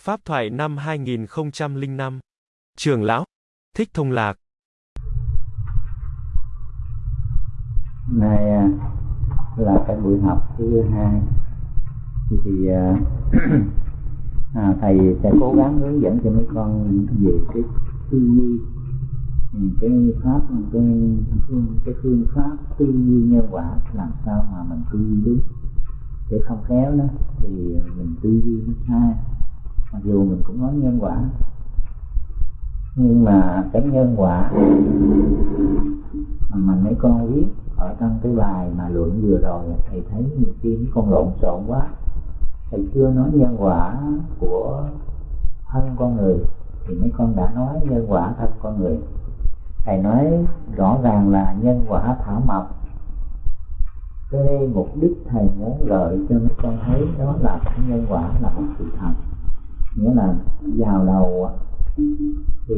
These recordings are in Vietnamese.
Pháp thoại năm 2005 Trường Lão. Thích Thông Lạc. Này à, là cái buổi học thứ hai. Thì à, à, thầy sẽ cố gắng hướng dẫn cho mấy con về cái tư duy. Ừ, cái pháp cái phương cái phương pháp tư duy nhân quả làm sao mà mình tư duy đúng. Để không khéo đó thì mình tư duy nó sai mặc dù mình cũng nói nhân quả. Nhưng mà cái nhân quả mà mình mấy con viết ở trong cái bài mà luận vừa rồi thầy thấy nhiều khi mấy con lộn xộn quá. Thầy chưa nói nhân quả của thân con người thì mấy con đã nói nhân quả thân con người. Thầy nói rõ ràng là nhân quả thảo mộc. Cái mục đích thầy muốn gợi cho mấy con thấy đó là nhân quả là một sự thật nghĩa là vào đầu thì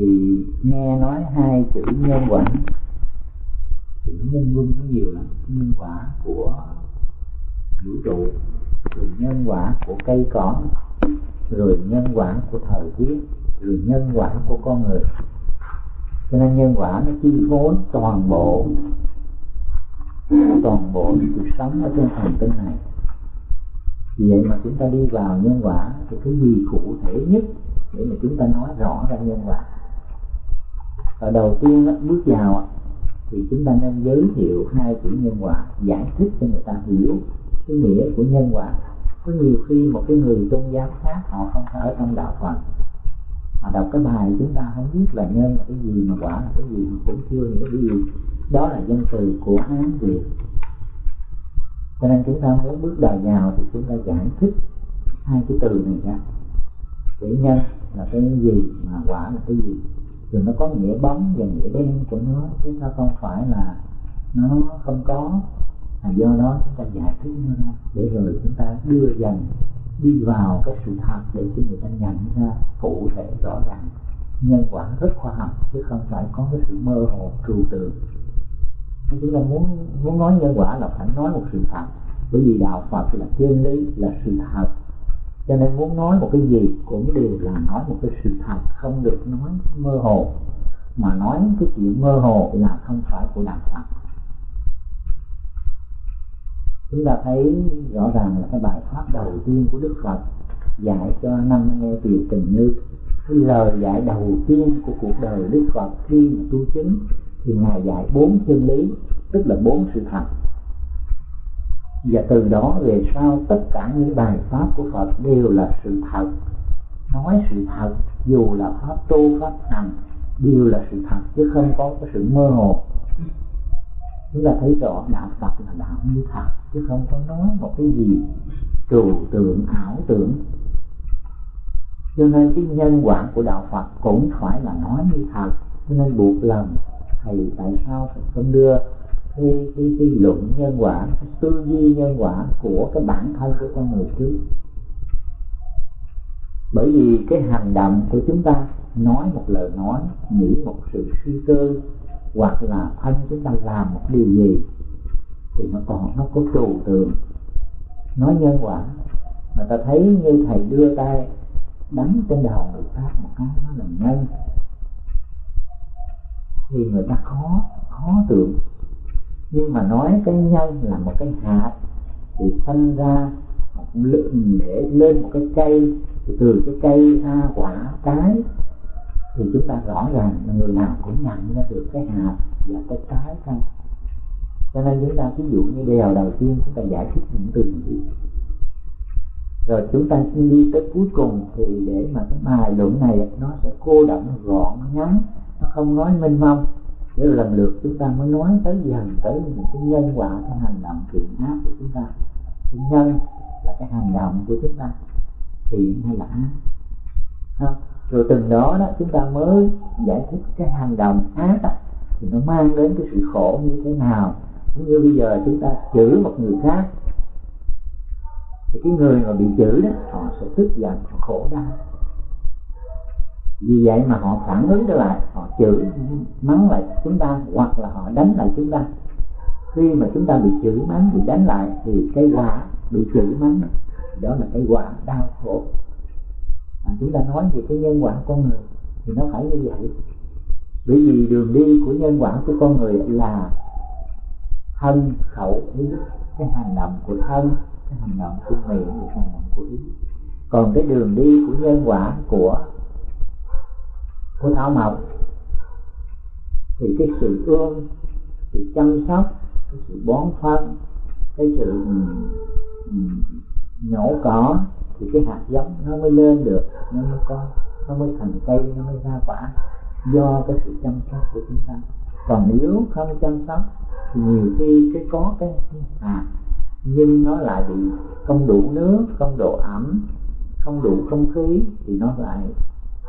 nghe nói hai chữ nhân quả. Thì nó nhân vân nó nhiều lắm. Nhân quả của vũ trụ, rồi nhân quả của cây cỏ, rồi nhân quả của thời tiết, rồi nhân quả của con người. Cho nên nhân quả nó chi phối toàn bộ toàn bộ cuộc sống ở trên hành tinh này vậy mà chúng ta đi vào nhân quả thì cái gì cụ thể nhất để mà chúng ta nói rõ ra nhân quả? Và đầu tiên đó, bước vào thì chúng ta nên giới thiệu hai chữ nhân quả giải thích cho người ta hiểu cái nghĩa của nhân quả. Có nhiều khi một cái người tôn giáo khác họ không ở trong đạo phật. Họ đọc cái bài chúng ta không biết là nhân là cái gì mà quả là cái gì mà cũng chưa hiểu cái gì. Đó là dân từ của hán việt cho nên chúng ta muốn bước đầu vào thì chúng ta giải thích hai cái từ này ra. Chữ nhân là cái gì, mà quả là cái gì? Rồi nó có nghĩa bóng và nghĩa đen của nó chúng ta không phải là nó không có. Là do đó chúng ta giải thích nó ra, để rồi chúng ta đưa dần đi vào cái sự thật để cho người ta nhận ra cụ thể rõ ràng. Nhân quả rất khoa học, chứ không phải có cái sự mơ hồ trừu tượng chúng ta muốn muốn nói nhân quả là phải nói một sự thật. Bởi vì đạo Phật là chân lý, là sự thật. Cho nên muốn nói một cái gì cũng đều là nói một cái sự thật, không được nói mơ hồ. Mà nói cái chuyện mơ hồ là không phải của đạo Phật. Chúng ta thấy rõ ràng là cái bài pháp đầu tiên của Đức Phật dạy cho năm nghe tiểu tình như. Cái lời dạy đầu tiên của cuộc đời Đức Phật khi mà tu chứng thì ngài dạy bốn chân lý, tức là bốn sự thật. Và từ đó về sau, tất cả những bài pháp của Phật đều là sự thật. Nói sự thật, dù là pháp tu, pháp hành, đều là sự thật, chứ không có cái sự mơ hồ. Chúng ta thấy rõ đạo Phật là đạo như thật, chứ không có nói một cái gì, trừu tượng, ảo tưởng. Cho nên cái nhân quả của đạo Phật cũng phải là nói như thật, cho nên buộc lòng thầy tại sao thầy không đưa cái, cái, cái luận nhân quả cái tư duy nhân quả của cái bản thân của con người trước? Bởi vì cái hành động của chúng ta nói một lời nói nghĩ một sự suy tư hoặc là thân chúng ta làm một điều gì thì nó còn nó có trù tượng. Nói nhân quả mà ta thấy như thầy đưa tay đánh trên đầu người khác một cái nó là nhân thì người ta khó khó tưởng. Nhưng mà nói cái nhân là một cái hạt, thì sinh ra một lượng để lên một cái cây, thì từ cái cây ra quả trái, thì chúng ta rõ ràng là người nào cũng nhận ra được cái hạt và cái trái ra cho nên chúng ta ví dụ như điều đầu tiên chúng ta giải thích những từ gì rồi chúng ta đi tới cuối cùng thì để mà cái bài luận này nó sẽ cô động gọn ngắn nó không nói mênh mông. Để lần lượt chúng ta mới nói tới dần tới những cái nhân quả cái hành động thiện ác của chúng ta. Cái nhân là cái hành động của chúng ta. Thiện hay là ác. Không? rồi từng đó đó chúng ta mới giải thích cái hành động ác đó, thì nó mang đến cái sự khổ như thế nào. Cũng như bây giờ chúng ta chửi một người khác thì cái người mà bị chửi đó họ sẽ tức giận họ khổ đau vì vậy mà họ phản ứng trở lại họ chửi mắng lại chúng ta hoặc là họ đánh lại chúng ta. Khi mà chúng ta bị chửi mắng bị đánh lại thì cái quả bị chửi mắng đó là cái quả đau khổ. À, chúng ta nói về cái nhân quả con người thì nó phải như vậy. Bởi vì đường đi của nhân quả của con người là thân khẩu ý cái hành động của thân cái hành động của miệng cái hành động của ý. Còn cái đường đi của nhân quả của của thảo mộc. Thì cái sự thương sự chăm sóc, cái sự bón phân, cái sự nhổ cỏ, thì cái hạt giống nó mới lên được, nó mới có, nó mới thành cây, nó mới ra quả do cái sự chăm sóc của chúng ta. Còn nếu không chăm sóc, thì nhiều khi cái có cái hạt, nhưng nó lại bị không đủ nước, không đủ ẩm, không đủ không khí, thì nó lại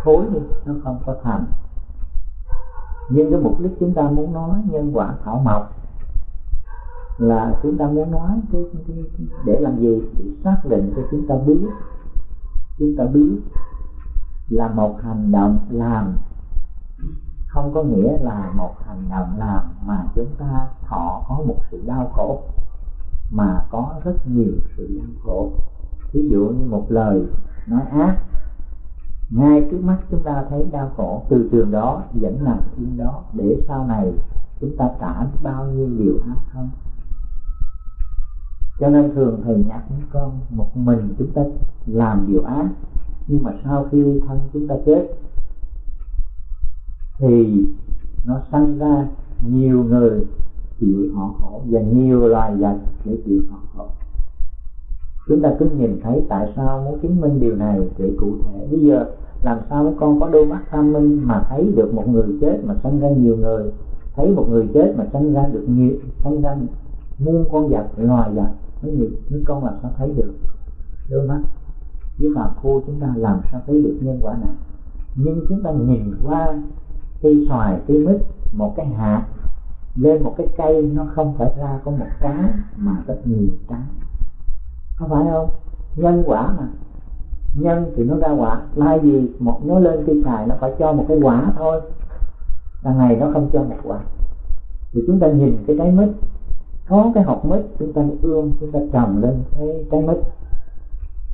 thối đi nó không có thành. Nhưng cái mục đích chúng ta muốn nói nhân quả thảo mộc là chúng ta muốn nói cái, cái, cái để làm gì? Để xác định cho chúng ta biết. Chúng ta biết là một hành động làm. Không có nghĩa là một hành động làm mà chúng ta thọ có một sự đau khổ mà có rất nhiều sự đau khổ. Ví dụ như một lời nói ác ngay trước mắt chúng ta thấy đau khổ. Từ trường đó, vẫn làm thiên đó. Để sau này chúng ta trả bao nhiêu điều ác không? Cho nên thường thầy nhắc những con, một mình chúng ta làm điều ác, nhưng mà sau khi thân chúng ta chết, thì nó sanh ra nhiều người chịu họ khổ và nhiều loài vật để chịu họ khổ chúng ta cứ nhìn thấy tại sao muốn chứng minh điều này để cụ thể. Bây giờ làm sao mấy con có đôi mắt tham minh mà thấy được một người chết mà sanh ra nhiều người? Thấy một người chết mà sanh ra được nhiều, sanh ra muôn con vật, loài vật. Mấy nhiều mấy con làm sao thấy được? Đôi mắt. Với phàm phu chúng ta làm sao thấy được nhân quả này? Nhưng chúng ta nhìn qua cây xoài, cây mít, một cái hạt. Lên một cái cây, nó không phải ra có một trái mà rất nhiều trái có phải không? Nhân quả mà. Nhân thì nó ra quả. Lai gì một nó lên cây xài nó phải cho một cái quả thôi. Đằng này nó không cho một quả. Thì chúng ta nhìn cái trái mít. Có cái hột mít chúng ta ươm chúng ta trồng lên cái trái mít.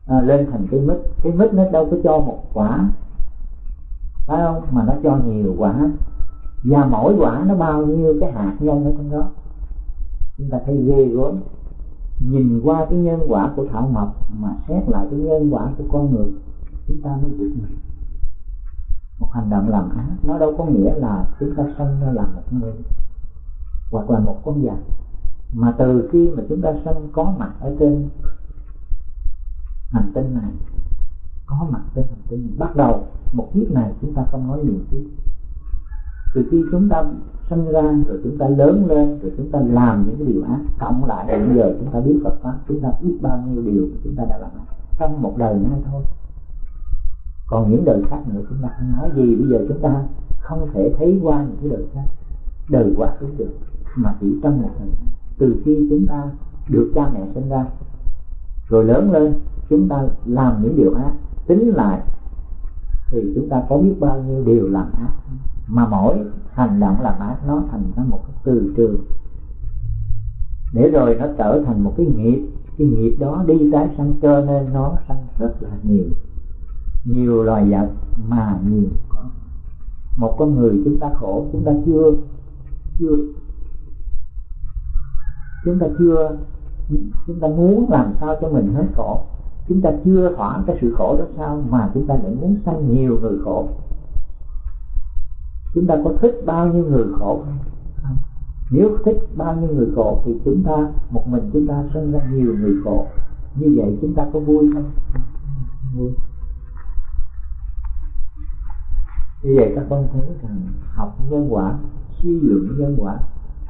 À, lên thành cây mít. Cái mít nó đâu có cho một quả. Phải không? Mà nó cho nhiều quả. Và mỗi quả nó bao nhiêu cái hạt nhân ở trong đó. Chúng ta thấy ghê gớm nhìn qua cái nhân quả của thảo mộc mà xét lại cái nhân quả của con người, chúng ta mới biết mình. Một hành động làm ác, nó đâu có nghĩa là chúng ta sanh ra làm một người hoặc là một con vật. Mà từ khi mà chúng ta sanh có mặt ở trên hành tinh này, có mặt trên hành tinh này, bắt đầu một kiếp này chúng ta không nói nhiều kiếp từ khi chúng ta sinh ra rồi chúng ta lớn lên rồi chúng ta làm những cái điều ác cộng lại bây giờ chúng ta biết Phật pháp chúng ta biết bao nhiêu điều chúng ta đã làm trong một đời nay thôi còn những đời khác nữa chúng ta không nói gì bây giờ chúng ta không thể thấy qua những cái đời khác đời quá khứ được mà chỉ trong một đời từ khi chúng ta được cha mẹ sinh ra rồi lớn lên chúng ta làm những điều ác tính lại thì chúng ta có biết bao nhiêu điều làm ác mà mỗi hành động làm ác nó thành ra một cái từ trường. Để rồi nó trở thành một cái nghiệp. Cái nghiệp đó đi tái sanh cho nên nó sanh rất là nhiều. Nhiều loài vật mà nhiều con. Một con người chúng ta khổ, chúng ta chưa chưa, chúng ta chưa, chúng ta muốn làm sao cho mình hết khổ. Chúng ta chưa thỏa cái sự khổ đó sao mà chúng ta lại muốn sanh nhiều người khổ chúng ta có thích bao nhiêu người khổ không? À, nếu thích bao nhiêu người khổ thì chúng ta, một mình chúng ta sinh ra nhiều người khổ. Như vậy chúng ta có vui không? Vui. Như vậy các con thấy rằng học nhân quả, suy luận nhân quả,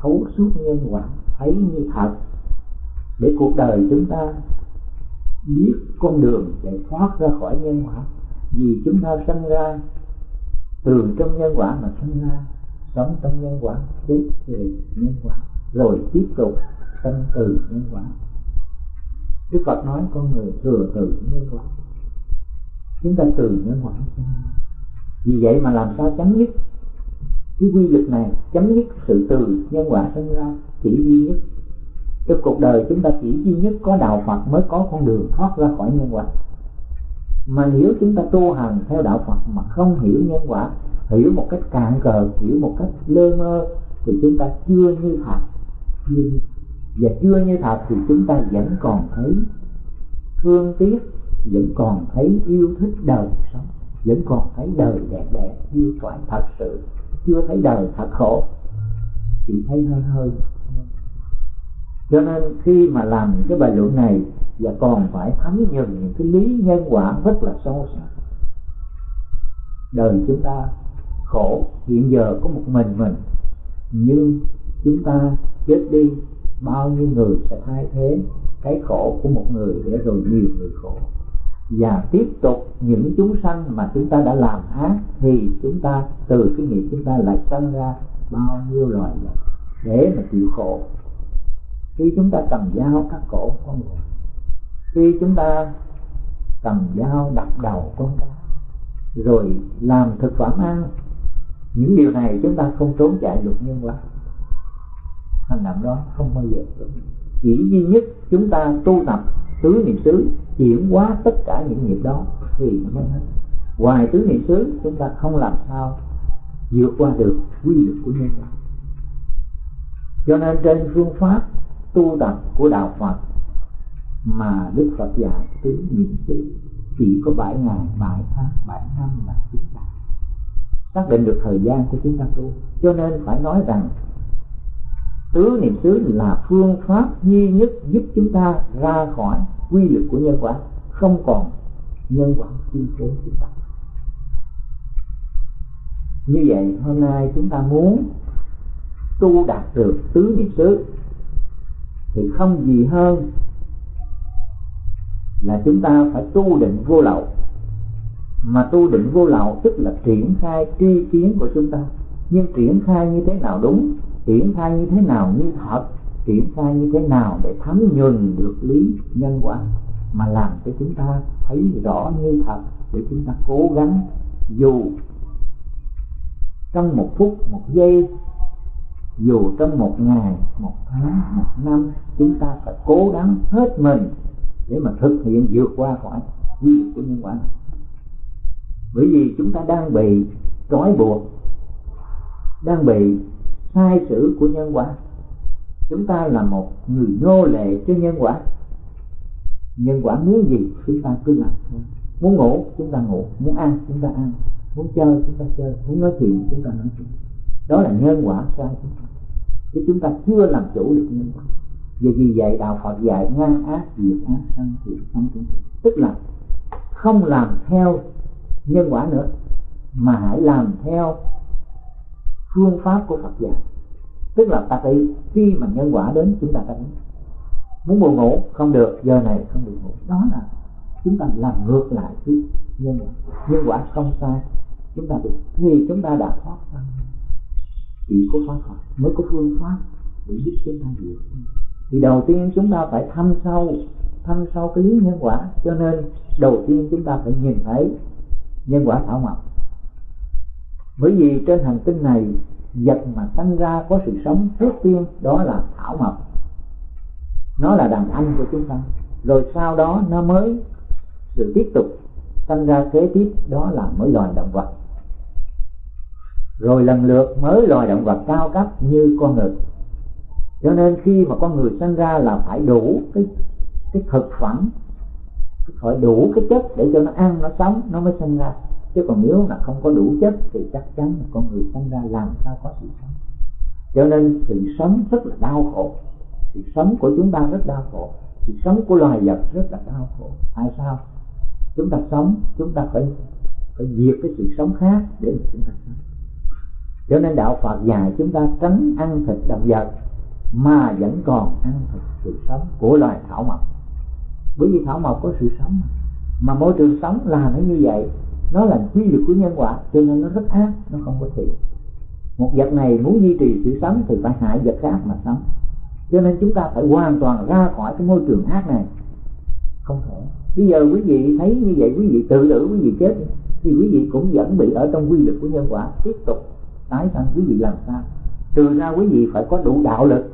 thấu suốt nhân quả, thấy như thật. Để cuộc đời chúng ta biết con đường để thoát ra khỏi nhân quả, vì chúng ta sinh ra từ trong nhân quả mà sinh ra, sống trong nhân quả tiếp về nhân quả, rồi tiếp tục tâm từ nhân quả. Đức Phật nói con người thừa từ nhân quả. Chúng ta từ nhân quả vì vậy mà làm sao chấm dứt? Cái quy luật này, chấm dứt sự từ nhân quả sinh ra chỉ duy nhất. Trong cuộc đời chúng ta chỉ duy nhất có đạo Phật mới có con đường thoát ra khỏi nhân quả mà nếu chúng ta tu hành theo đạo Phật mà không hiểu nhân quả, hiểu một cách cạn cờ, hiểu một cách lơ mơ, thì chúng ta chưa như thật nhưng và chưa như thật thì chúng ta vẫn còn thấy thương tiếc, vẫn còn thấy yêu thích đời sống, vẫn còn thấy đời đẹp đẹp chưa thoại thật sự. Chưa thấy đời thật khổ, chỉ thấy hơi hơi cho nên khi mà làm những cái bài luận này, và còn phải thấm nhuần những cái lý nhân quả rất là sâu sắc. Đời chúng ta khổ, hiện giờ có một mình mình, nhưng chúng ta chết đi, bao nhiêu người sẽ thay thế cái khổ của một người để rồi nhiều người khổ. Và tiếp tục những chúng sanh mà chúng ta đã làm ác, thì chúng ta, từ cái nghiệp chúng ta lại sanh ra bao nhiêu loài vật để mà chịu khổ khi chúng ta cầm dao cắt cổ con người, khi chúng ta cầm dao đập đầu con cá, rồi làm thực phẩm ăn, những điều này chúng ta không trốn chạy luật nhân quả hành động đó không bao giờ chỉ duy nhất chúng ta tu tập tứ niệm xứ, chuyển hóa tất cả những nghiệp đó thì mới hết. Ngoài tứ niệm xứ, chúng ta không làm sao vượt qua được quy luật của nhân quả. Cho nên trên phương pháp tu tập của đạo Phật mà Đức Phật dạy tứ niệm xứ, chỉ có bảy ngày, bảy tháng, bảy năm là chúng ta. Xác định được thời gian của chúng ta tu. Cho nên phải nói rằng, tứ niệm xứ là phương pháp duy nhất giúp chúng ta ra khỏi quy luật của nhân quả, không còn nhân quả chi phối chúng ta. Như vậy, hôm nay chúng ta muốn tu đạt được tứ niệm xứ thì không gì hơn là chúng ta phải tu định vô lậu. Mà tu định vô lậu tức là triển khai tri kiến của chúng ta. Nhưng triển khai như thế nào đúng, triển khai như thế nào như thật, triển khai như thế nào để thấm nhuần được lý nhân quả mà làm cho chúng ta thấy rõ như thật để chúng ta cố gắng dù trong một phút, một giây dù trong một ngày, một tháng, một năm, chúng ta phải cố gắng hết mình để mà thực hiện vượt qua khỏi quy luật của nhân quả này. Bởi vì chúng ta đang bị trói buộc, đang bị sai sử của nhân quả. Chúng ta là một người nô lệ cho nhân quả. Nhân quả muốn gì? Chúng ta cứ làm thôi. Muốn ngủ, chúng ta ngủ. Muốn ăn, chúng ta ăn. Muốn chơi, chúng ta chơi. Muốn nói chuyện, chúng ta nói chuyện. Đó là nhân quả sai chúng ta chứ chúng ta chưa làm chủ được nhân quả. Vì vì vậy đạo Phật dạy ngang ác, diệt ác, sanh thiện sanh tức là không làm theo nhân quả nữa, mà hãy làm theo phương pháp của Phật dạy. Tức là ta phải khi mà nhân quả đến, chúng ta phải muốn buồn ngủ, không được, giờ này không được ngủ. Đó là chúng ta làm ngược lại với nhân quả. Nhân quả không sai, chúng ta được, thì chúng ta đã thoát ra chỉ có pháp Phật mới có phương pháp để giúp chúng ta vượt thì đầu tiên chúng ta phải thăm sâu thăm sâu cái lý nhân quả. Cho nên đầu tiên chúng ta phải nhìn thấy nhân quả thảo mộc. Bởi vì trên hành tinh này, vật mà sanh ra có sự sống trước tiên, đó là thảo mộc. Nó là đàn anh của chúng ta. Rồi sau đó nó mới sự tiếp tục sanh ra kế tiếp, đó là mới loài động vật rồi lần lượt mới loài động vật cao cấp như con người cho nên khi mà con người sinh ra là phải đủ cái cái thực phẩm, phải đủ cái chất để cho nó ăn, nó sống, nó mới sinh ra. Chứ còn nếu là không có đủ chất thì chắc chắn là con người sinh ra làm sao có sự sống. Cho nên sự sống rất là đau khổ. Sự sống của chúng ta rất đau khổ. Sự sống của loài vật rất là đau khổ. Tại sao? Chúng ta sống, chúng ta phải phải diệt cái sự sống khác để mà chúng ta sống cho nên đạo Phật dạy chúng ta tránh ăn thịt động vật, mà vẫn còn ăn thịt sự sống của loài thảo mộc. Bởi vì thảo mộc có sự sống mà. Môi trường sống là nó như vậy, nó là quy luật của nhân quả, cho nên nó rất ác, nó không có thiện. Một vật này muốn duy trì sự sống thì phải hại vật khác mà sống. Cho nên chúng ta phải hoàn toàn ra khỏi cái môi trường ác này. Không thể. Bây giờ quý vị thấy như vậy, quý vị tự tử, quý vị chết thì quý vị cũng vẫn bị ở trong quy luật của nhân quả, tiếp tục tái sanh quý vị làm sao? Trừ ra quý vị phải có đủ đạo lực.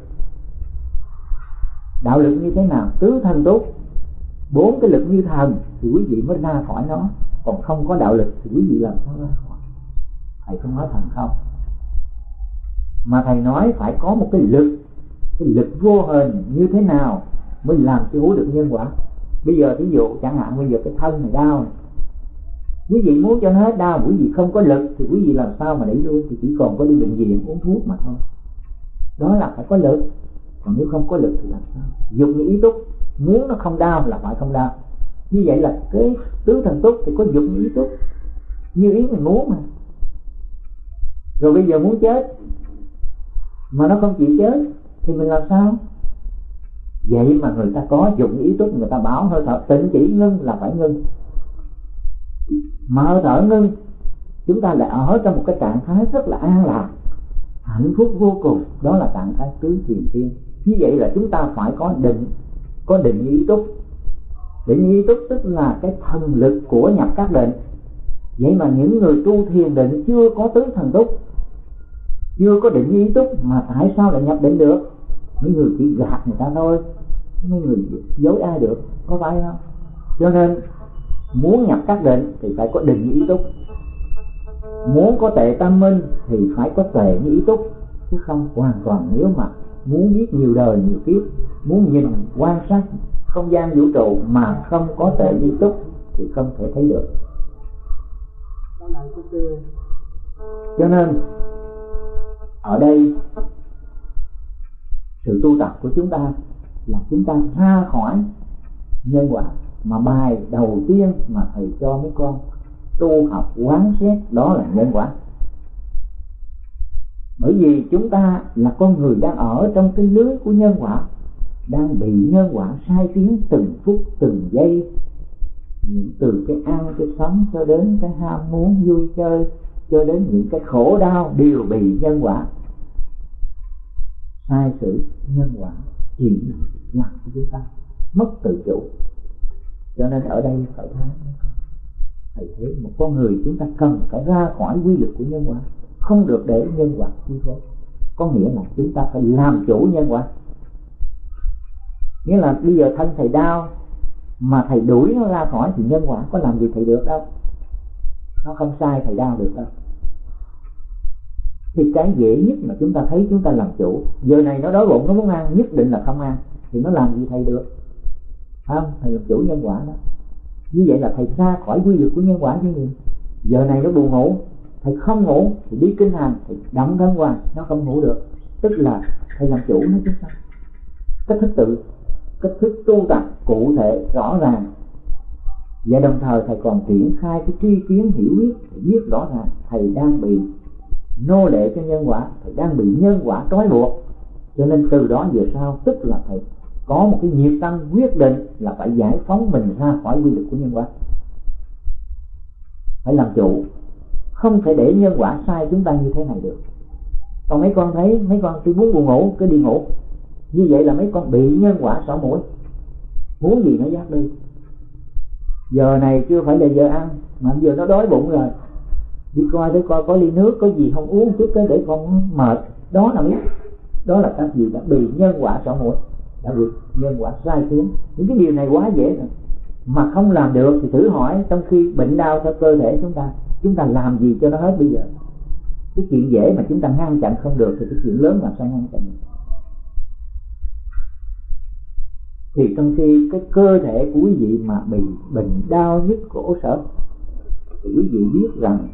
Đạo lực như thế nào? Tứ thân tốt bốn cái lực như thần thì quý vị mới ra khỏi nó. Còn không có đạo lực thì quý vị làm sao ra khỏi? Thầy không nói thần không? Mà thầy nói phải có một cái lực cái lực vô hình như thế nào mới làm chủ được nhân quả? Bây giờ ví dụ, chẳng hạn bây giờ cái thân này đau này quý vị muốn cho nó hết đau, quý vị không có lực, thì quý vị làm sao mà đẩy lui? Thì chỉ còn có đi bệnh viện, uống thuốc mà thôi. Đó là phải có lực. Còn nếu không có lực thì làm sao? Dùng như ý túc. Muốn nó không đau là phải không đau. Như vậy là cái tứ thần túc thì có dụng như ý túc. Như ý mình muốn mà. Rồi bây giờ muốn chết, mà nó không chịu chết, thì mình làm sao? Vậy mà người ta có dụng ý túc, người ta bảo hơi thở, tịnh chỉ ngưng là phải ngưng mà hơi thở ngưng, chúng ta lại ở trong một cái trạng thái rất là an lạc, hạnh phúc vô cùng. Đó là trạng thái tứ thiền thiên. Như vậy là chúng ta phải có định có định ý túc. Định ý túc tức là cái thần lực của nhập các định. Vậy mà những người tu thiền định chưa có tứ thần túc, chưa có định ý túc, mà tại sao lại nhập định được? Mấy người chỉ gạt người ta thôi, mấy người dối ai được, có phải không? Cho nên muốn nhập các định thì phải có định ý túc. Muốn có tệ tâm minh thì phải có tệ như ý túc. Chứ không hoàn toàn, nếu mà muốn biết nhiều đời, nhiều kiếp, muốn nhìn, quan sát không gian vũ trụ mà không có tệ ý túc thì không thể thấy được. Cho nên, ở đây, sự tu tập của chúng ta là chúng ta ra khỏi nhân quả mà bài đầu tiên mà thầy cho mấy con tu học quán xét đó là nhân quả. Bởi vì chúng ta là con người đang ở trong cái lưới của nhân quả, đang bị nhân quả sai tiếng từng phút, từng giây. Những từ cái ăn, cái sống cho đến cái ham muốn, vui chơi, cho đến những cái khổ đau đều bị nhân quả. Sai sự nhân quả chỉ làm cho chúng ta, mất tự chủ cho nên ở đây phải thấy thầy thấy một con người chúng ta cần phải ra khỏi quy luật của nhân quả, không được để nhân quả chi phối. Có nghĩa là chúng ta phải làm chủ nhân quả. Nghĩa là bây giờ thân thầy đau mà thầy đuổi nó ra khỏi thì nhân quả có làm gì thầy được đâu. Nó không sai thầy đau được đâu. Thì cái dễ nhất mà chúng ta thấy chúng ta làm chủ, giờ này nó đói bụng, nó muốn ăn, nhất định là không ăn, thì nó làm gì thầy được? Không thầy làm chủ nhân quả đó. Như vậy là thầy xa khỏi quy luật của nhân quả chứ gì. Giờ này nó buồn ngủ, thầy không ngủ thì đi kinh hành thì động thân hoài nó không ngủ được. Tức là thầy làm chủ nó chứ sao? Cách thức tự, cách thức tu tập cụ thể rõ ràng. Và đồng thời thầy còn triển khai cái tri kiến hiểu biết biết rõ ràng thầy đang bị nô lệ cho nhân quả, thầy đang bị nhân quả trói buộc. Cho nên từ đó về sau, tức là thầy có một cái nhiệt tâm quyết định là phải giải phóng mình ra khỏi quy luật của nhân quả. Phải làm chủ. Không thể để nhân quả sai chúng ta như thế này được. Còn mấy con thấy, mấy con tôi muốn buồn ngủ, cứ đi ngủ. Như vậy là mấy con bị nhân quả xỏ mũi. Muốn gì nó dắt đi. Giờ này chưa phải là giờ ăn, mà giờ nó đói bụng rồi. Đi coi để coi có ly nước, có gì không uống chút cái để con mệt. Đó là biết. Đó là các gì đã bị nhân quả xỏ mũi đã vượt nhân quả sai xuống. Những cái điều này quá dễ rồi. Mà không làm được thì thử hỏi trong khi bệnh đau cho cơ thể chúng ta chúng ta làm gì cho nó hết bây giờ? Cái chuyện dễ mà chúng ta ngăn chặn không được thì cái chuyện lớn làm sao ngăn chặn được? Thì trong khi cái cơ thể của quý vị mà bị bệnh đau nhức cổ sở thì quý vị biết rằng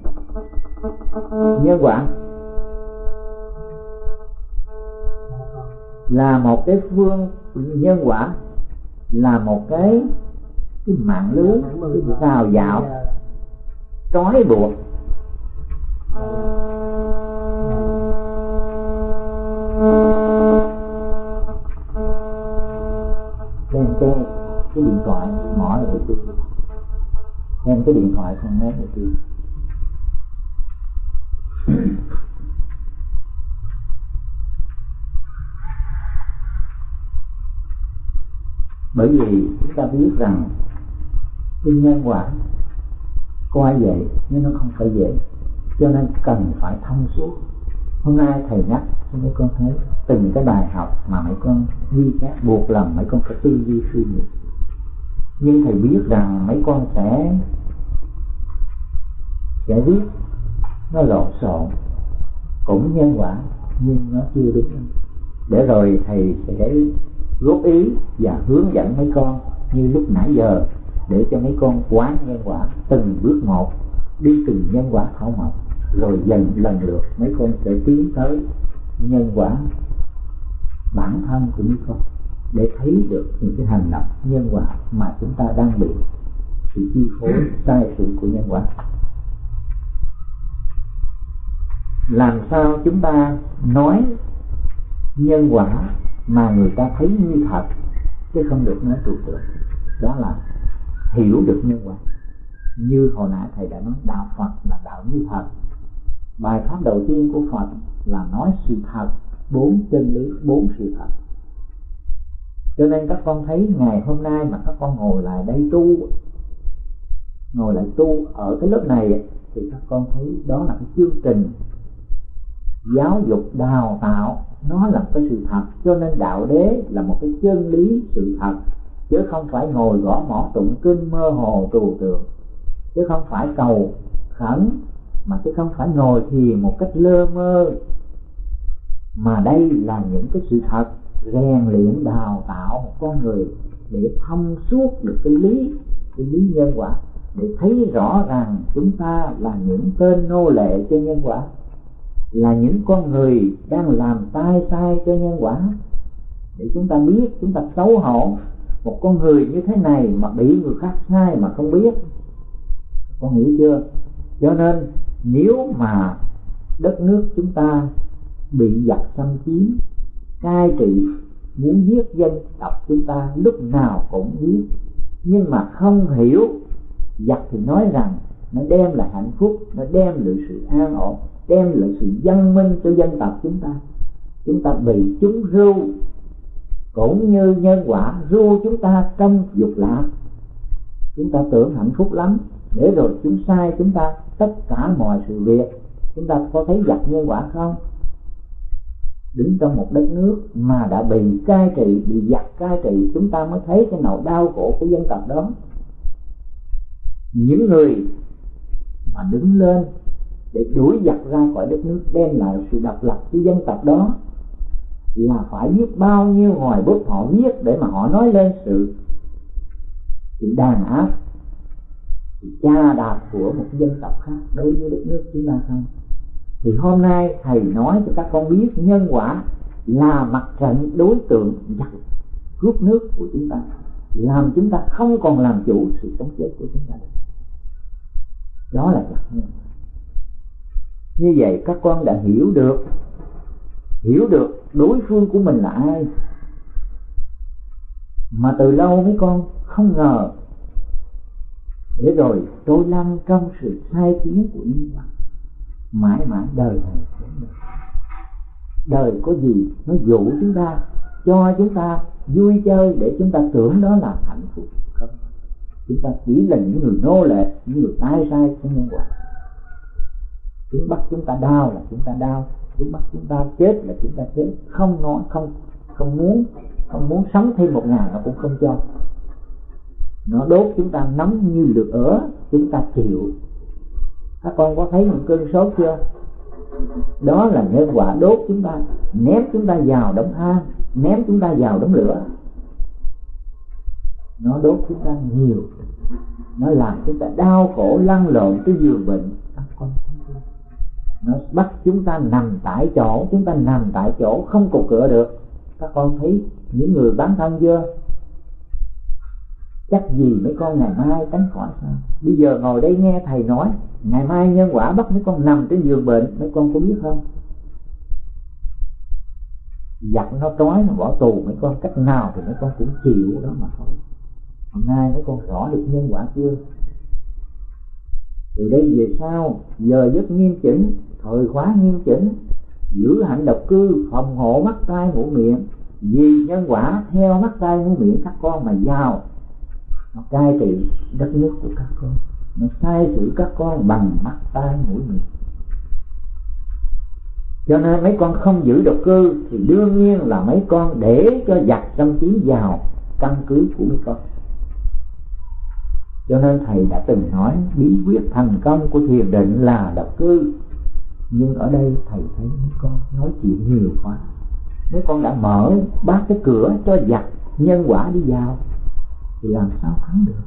nhân quả là một cái phương nhân quả là một cái cái mạng lưới cái rào dạo. Trói buộc. Đem cái cái điện thoại mỏ lại tôi đem cái điện thoại không nghe được tôi bởi vì chúng ta biết rằng cái nhân quả coi vậy nhưng nó không phải dễ. Cho nên cần phải thông suốt. Hôm nay thầy nhắc cho mấy con thấy từng cái bài học mà mấy con ghi chép, buộc lòng mấy con phải tư duy suy nghĩ. Nhưng thầy biết rằng mấy con sẽ sẽ viết nó lộn xộn, cũng nhân quả nhưng nó chưa đúng. Để rồi thầy sẽ góp ý và hướng dẫn mấy con như lúc nãy giờ, để cho mấy con quán nhân quả từng bước một, đi từng nhân quả thảo mộc, rồi dần lần lượt mấy con sẽ tiến tới nhân quả bản thân của mấy con, để thấy được những cái hành động nhân quả mà chúng ta đang bị sự chi phối sai sự của nhân quả. Làm sao chúng ta nói nhân quả mà người ta thấy như thật, chứ không được nói trừu tượng đó là hiểu được nhân quả. Như hồi nãy thầy đã nói, đạo phật là đạo như thật. Bài pháp đầu tiên của phật là nói sự thật, bốn chân lý, bốn sự thật. Cho nên các con thấy ngày hôm nay mà các con ngồi lại đây tu, ngồi lại tu ở cái lớp này, thì các con thấy đó là cái chương trình giáo dục đào tạo, nó là cái sự thật. Cho nên đạo đế là một cái chân lý sự thật. Chứ không phải ngồi gõ mỏ tụng kinh mơ hồ trù tượng. Chứ không phải cầu khẩn, mà chứ không phải ngồi thiền một cách lơ mơ. Mà đây là những cái sự thật rèn luyện đào tạo một con người để thông suốt được cái lý cái lý nhân quả, để thấy rõ ràng chúng ta là những tên nô lệ cho nhân quả là những con người đang làm tai sai cho nhân quả. Để chúng ta biết, chúng ta xấu hổ, một con người như thế này mà bị người khác sai mà không biết con nghĩ chưa? Cho nên, nếu mà đất nước chúng ta bị giặc xâm chiếm, cai trị, muốn giết dân tộc chúng ta lúc nào cũng giết nhưng mà không hiểu, giặc thì nói rằng nó đem lại hạnh phúc, nó đem lại sự an ổn đem lại sự văn minh cho dân tộc chúng ta. Chúng ta bị chúng ru, cũng như nhân quả ru chúng ta trong dục lạc. Chúng ta tưởng hạnh phúc lắm để rồi chúng sai chúng ta tất cả mọi sự việc. Chúng ta có thấy giặc nhân quả không? Đứng trong một đất nước mà đã bị cai trị bị giặc cai trị chúng ta mới thấy cái nỗi đau khổ của dân tộc đó. Những người mà đứng lên để đuổi giặc ra khỏi đất nước, đem lại sự độc lập cho dân tộc đó, là phải biết bao nhiêu hoài bút họ viết để mà họ nói lên sự sự đàn áp, sự cha đạp của một dân tộc khác đối với đất nước chúng ta không? Thì hôm nay thầy nói cho các con biết nhân quả là mặt trận đối tượng giặc cướp nước của chúng ta, làm chúng ta không còn làm chủ sự sống chết của chúng ta đó là giặc nhân như vậy các con đã hiểu được hiểu được đối phương của mình là ai. Mà từ lâu mấy con không ngờ, để rồi tôi lăn trong sự sai khiến của nhân vật mãi mãi đời này đời có gì nó dụ chúng ta, cho chúng ta vui chơi để chúng ta tưởng đó là hạnh phúc không? Chúng ta chỉ là những người nô lệ, những người tai sai của nhân quả chúng bắt chúng ta đau là chúng ta đau chúng bắt chúng ta chết là chúng ta chết không nói không không muốn không muốn sống thêm một ngày nó cũng không cho nó đốt chúng ta nóng như lửa ở chúng ta chịu các con có thấy những cơn sốt chưa đó là nhân quả đốt chúng ta ném chúng ta vào đống than ném chúng ta vào đống lửa nó đốt chúng ta nhiều nó làm chúng ta đau khổ lăn lộn cái giường bệnh nó bắt chúng ta nằm tại chỗ, chúng ta nằm tại chỗ không cục cửa được. Các con thấy những người bán thân chưa? Chắc gì mấy con ngày mai tránh khỏi sao? Bây giờ ngồi đây nghe thầy nói, ngày mai nhân quả bắt mấy con nằm trên giường bệnh, mấy con có biết không? Giặt nó trói, nó bỏ tù, mấy con cách nào thì mấy con cũng chịu đó mà thôi. Hôm nay mấy con rõ được nhân quả chưa? Từ đây về sau giờ giấc nghiêm chỉnh, thời khóa nghiêm chỉnh, giữ hạnh độc cư, phòng hộ mắt tai mũi miệng, vì nhân quả theo mắt tai mũi miệng các con mà giàu. Nó cai trị đất nước của các con, nó sai xử các con bằng mắt tai mũi miệng. Cho nên mấy con không giữ độc cư thì đương nhiên là mấy con để cho giặc tâm trí vào căn cứ của mấy con cho nên thầy đã từng nói, bí quyết thành công của thiền định là độc cư. Nhưng ở đây thầy thấy mấy con nói chuyện nhiều quá. Mấy con đã mở bát cái cửa cho giặc, nhân quả đi vào, thì làm sao thắng được?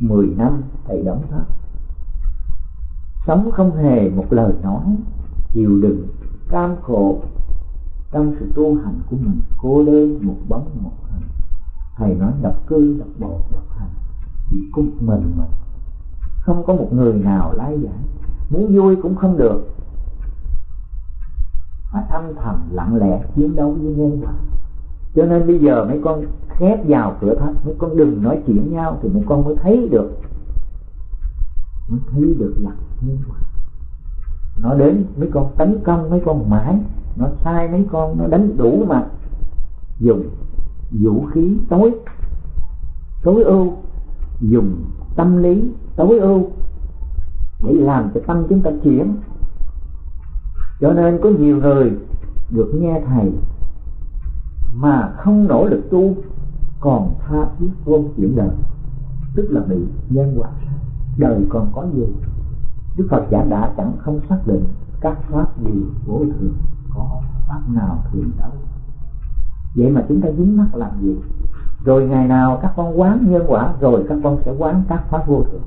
Mười năm thầy đóng thất sống không hề một lời nói, chịu đựng cam khổ trong sự tu hành của mình, cô đơn, một bóng, một hình. Thầy nói độc cư độc bộ độc hành. Chỉ có mình mà. Không có một người nào lái giải. Muốn vui cũng không được. Phải âm thầm, lặng lẽ chiến đấu với nhân quả. Cho nên bây giờ mấy con khép vào cửa thấp mấy con đừng nói chuyện nhau, thì mấy con mới thấy được. Mới thấy được là nhân quả nó đến mấy con tấn công, mấy con mãi nó sai mấy con, nó đánh đủ mà. Dùng vũ khí tối. Tối ưu. Dùng tâm lý tối ưu. Để làm cho tâm chúng ta chuyển. Cho nên có nhiều người được nghe thầy mà không nỗ lực tu, còn tha thiết vô chuyển đời. Tức là bị nhân quả đời còn có gì đức phật giả đã chẳng không xác định các pháp gì vô thường có pháp nào thường đâu vậy mà chúng ta dính mắc làm gì? Rồi ngày nào các con quán nhân quả, rồi các con sẽ quán các pháp vô thường.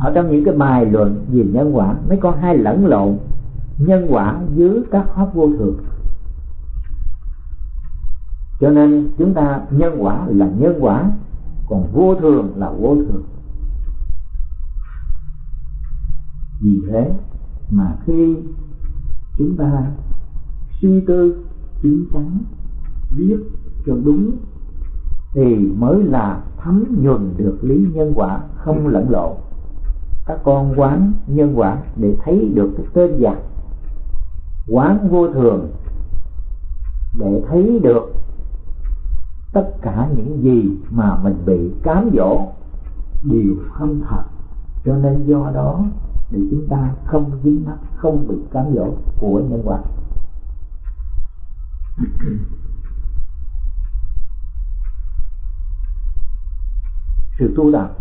Ở trong những cái bài luận về nhân quả mấy con hay lẫn lộn. Nhân quả dưới các pháp vô thường. Cho nên chúng ta nhân quả là nhân quả, còn vô thường là vô thường. Vì thế mà khi chúng ta suy tư chín chắn viết cho đúng, thì mới là thấm nhuần được lý nhân quả, không lẫn lộn. Các con quán nhân quả để thấy được cái tên giặc quán vô thường, để thấy được tất cả những gì mà mình bị cám dỗ đều không thật. Cho nên do đó để chúng ta không dính mắc không bị cám dỗ của nhân quả. Sự tu tập,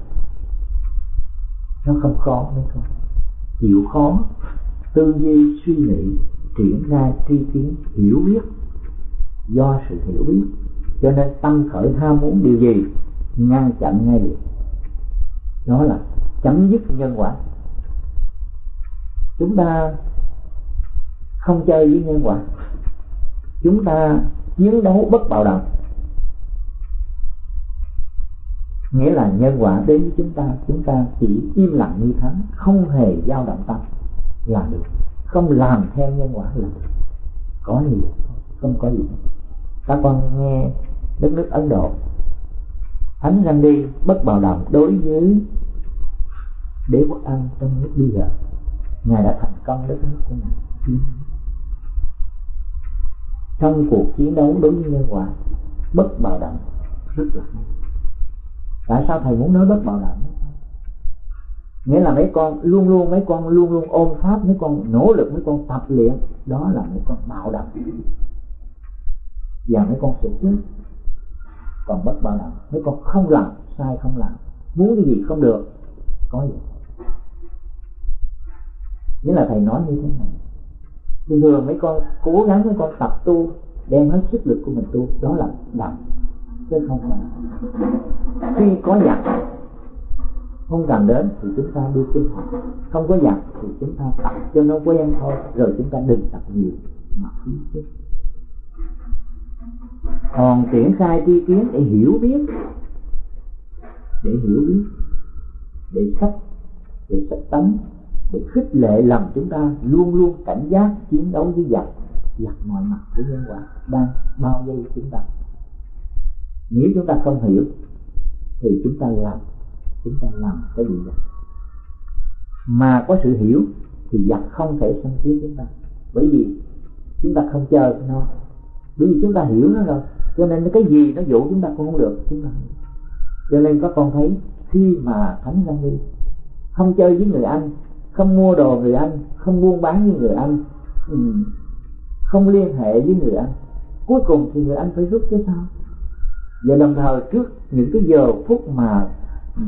nó không khó mấy con chịu khó, tư duy, suy nghĩ, triển khai, tri kiến, hiểu biết. Do sự hiểu biết, cho nên tâm khởi ham muốn điều gì, ngăn chặn ngay liền đó là chấm dứt nhân quả chúng ta không chơi với nhân quả. Chúng ta chiến đấu bất bạo động. Nghĩa là nhân quả đến với chúng ta chúng ta chỉ im lặng như thắng không hề dao động tâm là được. Không làm theo nhân quả là được. Có gì không có gì các con nghe đất nước ấn độ. Thánh răng đi bất bạo động đối với đế quốc anh trong nước bây giờ ngài đã thành công đất nước của ngài. Trong cuộc chiến đấu đối với nhân quả bất bạo động rất là hay. Tại sao thầy muốn nói bất bạo động? Nghĩa là mấy con luôn luôn, mấy con luôn luôn ôm pháp, mấy con nỗ lực, mấy con tập luyện, đó là mấy con bạo động. Và mấy con sẽ chết. Còn bất bạo động, mấy con không làm, sai không làm. Muốn cái gì không được, có gì nghĩa là thầy nói như thế này. Thường thường mấy con cố gắng mấy con tập tu, đem hết sức lực của mình tu, đó là đặng, chứ không phải. Khi có giặc không cần đến thì chúng ta đi kinh học. Không có giặc thì chúng ta tập, cho nó quen thôi, rồi chúng ta đừng tập nhiều mà phí sức. Còn triển khai tri kiến để hiểu biết, để hiểu biết, để sách để sách tánh để khích lệ lòng chúng ta luôn luôn cảnh giác, chiến đấu với giặc. Giặc mọi mặt của nhân quả đang bao vây chúng ta. Nếu chúng ta không hiểu, thì chúng ta làm, chúng ta làm cái gì vậy? Mà có sự hiểu, thì giặc không thể xâm chiếm chúng ta. Bởi vì chúng ta không chờ nó. Bởi vì chúng ta hiểu nó rồi, cho nên cái gì nó dụ chúng ta cũng không được, chúng ta cho nên có con thấy, khi mà thánh ra đi, không chơi với người anh không mua đồ người anh không buôn bán với người anh. Ừ, không liên hệ với người anh. Cuối cùng thì người anh phải rút chứ sao? Và đồng thời trước những cái giờ phút mà ừ,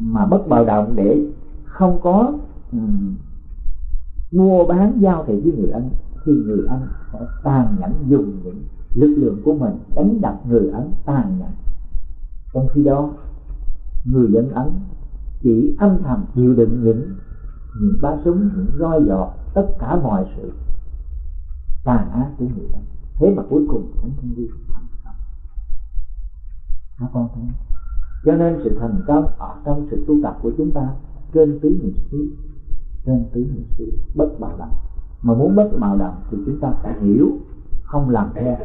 mà bất bạo động để không có um, mua bán giao thị với người anh thì người anh phải tàn nhẫn dùng những lực lượng của mình đánh đập người ấn tàn nhẫn. Trong khi đó người dân ấn chỉ âm thầm chịu đựng những Ừ. những ba súng những roi giọt tất cả mọi sự. Tàn ác của người ta. Thế mà cuối cùng thánh thiên vi thành công. Các con thấy cho nên sự thành công ở trong sự tu tập của chúng ta trên tứ niệm xứ, trên tứ niệm xứ bất bạo động. Mà muốn bất bạo động thì chúng ta phải hiểu, không làm theo.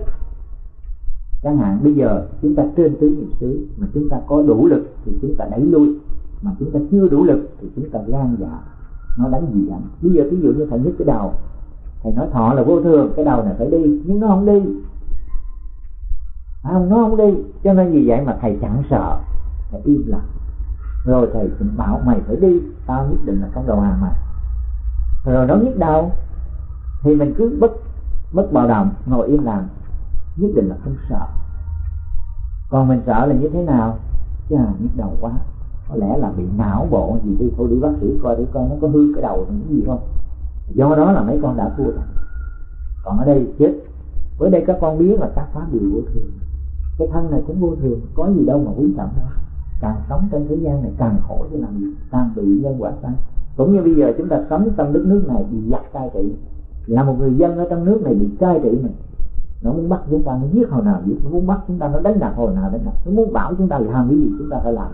Chẳng hạn bây giờ chúng ta trên tứ niệm xứ mà chúng ta có đủ lực thì chúng ta đẩy lui. Mà chúng ta chưa đủ lực thì chúng ta gan dạ nó đánh gì ảnh bây giờ ví dụ như thầy nhức cái đầu thầy nói thọ là vô thường cái đầu này phải đi nhưng nó không đi. À, nó không đi. Cho nên vì vậy mà thầy chẳng sợ. Thầy im lặng. Rồi thầy bảo mày phải đi tao nhất định là không đầu hàng mày. Rồi nó nhức đầu thì mình cứ bất bất bạo động ngồi im lặng. Nhất định là không sợ. Còn mình sợ là như thế nào? Chà nhức đầu quá có lẽ là bị não bộ gì đi, thôi đi bác sĩ coi để coi nó có hư cái đầu những gì không. Do đó là mấy con đã thua rồi. Còn ở đây chết. Với đây các con biết là các pháp đều vô thường. Cái thân này cũng vô thường, có gì đâu mà quý trọng đâu. Càng sống trên thế gian này càng khổ chứ làm gì? Càng bị nhân quả sanh. Cũng như bây giờ chúng ta sống trong đất nước này bị giặc cai trị. Là một người dân ở trong nước này bị cai trị này. Nó muốn bắt chúng ta, nó giết hồi nào giết, nó muốn bắt chúng ta, nó đánh đập hồi nào đánh đập. Nó muốn bảo chúng ta làm cái gì, chúng ta phải làm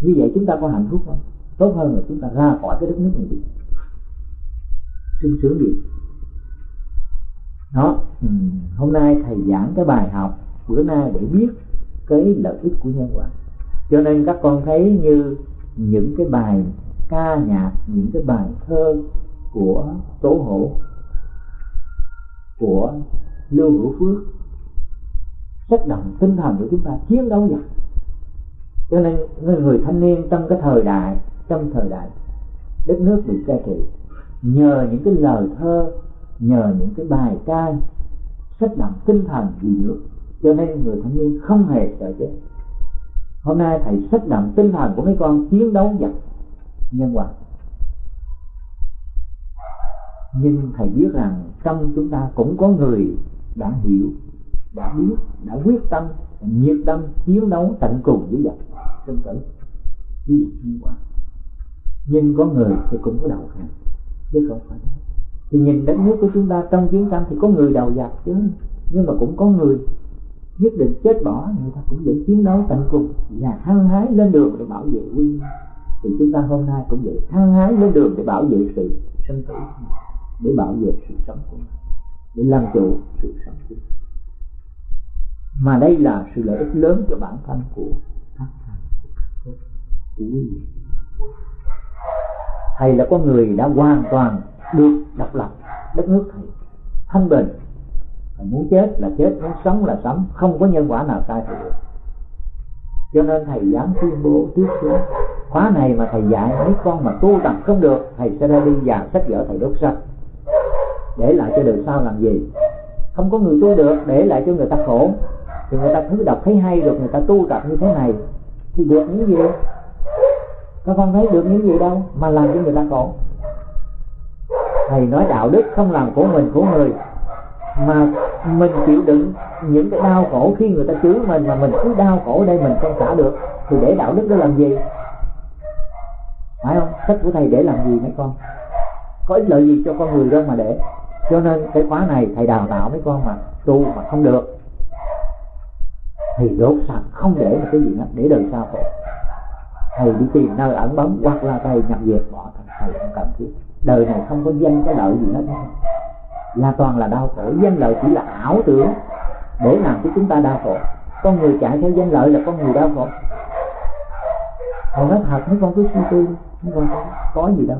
như vậy chúng ta có hạnh phúc không? Tốt hơn là chúng ta ra khỏi cái đất nước này đi. Sung sướng gì đó ừ. hôm nay thầy giảng cái bài học bữa nay để biết cái lợi ích của nhân quả. Cho nên các con thấy như những cái bài ca nhạc, những cái bài thơ của tố hổ, của lưu hữu phước rất động tinh thần của chúng ta. Chiến đấu giặc cho nên người, người thanh niên trong cái thời đại trong thời đại đất nước bị cai trị nhờ những cái lời thơ nhờ những cái bài ca sách động tinh thần vì nước. Cho nên người thanh niên không hề sợ chết. Hôm nay thầy sách động tinh thần của mấy con chiến đấu giặc nhân quả nhưng thầy biết rằng trong chúng ta cũng có người đã hiểu đã biết đã quyết tâm nhiệt tâm chiến đấu tận cùng với giặc sinh tử ví dụ như quả nhưng có người thì cũng có đầu hàng, chứ không phải thì nhìn đất nước của chúng ta trong chiến tranh thì có người đầu giặc chứ. Nhưng mà cũng có người nhất định chết bỏ, người ta cũng vẫn chiến đấu tận cùng và hăng hái lên đường để bảo vệ quy thì chúng ta hôm nay cũng vậy, hăng hái lên đường để bảo vệ sự sinh tử để bảo vệ sự sống của mình, để làm chủ sự sống của mình. Mà đây là sự lợi ích lớn cho bản thân của các thầy của quý vị thầy là con người đã hoàn toàn được độc lập, đất nước thầy, thanh bình. Thầy muốn chết là chết, muốn sống là sống, không có nhân quả nào sai thầy được. Cho nên thầy dám tuyên bố trước xuống. Khóa này mà thầy dạy mấy con mà tu tập không được, thầy sẽ ra đi và sách vở thầy đốt sạch. Để lại cho đời sau làm gì? Không có người tu được, để lại cho người ta khổ. Thì người ta cứ đọc thấy hay được, người ta tu tập như thế này, thì được những gì? Các con thấy được những gì đâu mà làm cho người ta khổ. Thầy nói đạo đức không làm của mình của người. Mà mình chịu đựng những cái đau khổ khi người ta chứa mình mà mình cứ đau khổ đây mình không xả được, thì để đạo đức đó làm gì? Phải không? Sách của thầy để làm gì mấy con? Có ích lợi gì cho con người đâu mà để. Cho nên cái khóa này thầy đào tạo mấy con mà tu mà không được. Thì đốt sạch, không để một cái gì hết, để đời sau khổ thầy đi tìm nơi ẩn bóng hoặc là thầy nhập diệt bỏ thầy, thầy không cần thiết. Đời này không có danh cái lợi gì hết. Là toàn là đau khổ. Danh lợi chỉ là ảo tưởng. Để làm cho chúng ta đau khổ. Con người chạy theo danh lợi là con người đau khổ. Còn nói thật mấy con cứ suy tư mấy con có, có gì đâu.